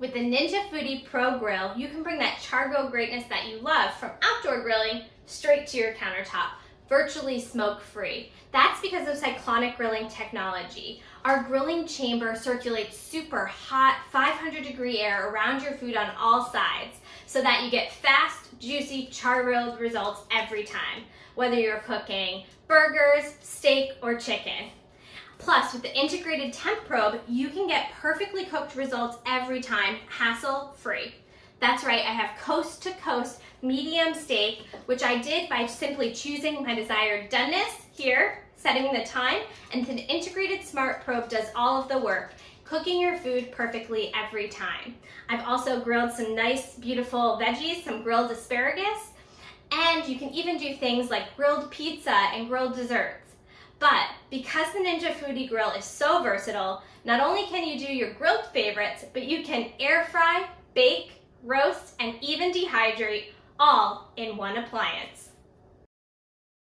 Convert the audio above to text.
With the Ninja Foodi Pro Grill, you can bring that chargo greatness that you love from outdoor grilling straight to your countertop, virtually smoke-free. That's because of cyclonic grilling technology. Our grilling chamber circulates super hot 500 degree air around your food on all sides so that you get fast, juicy, char-grilled results every time, whether you're cooking burgers, steak, or chicken. Plus, with the integrated temp probe, you can get perfectly cooked results every time, hassle-free. That's right, I have coast to coast medium steak, which I did by simply choosing my desired doneness here, setting the time, and the integrated smart probe does all of the work, cooking your food perfectly every time. I've also grilled some nice, beautiful veggies, some grilled asparagus, and you can even do things like grilled pizza and grilled desserts. Because the Ninja Foodi Grill is so versatile, not only can you do your grilled favorites, but you can air fry, bake, roast, and even dehydrate all in one appliance.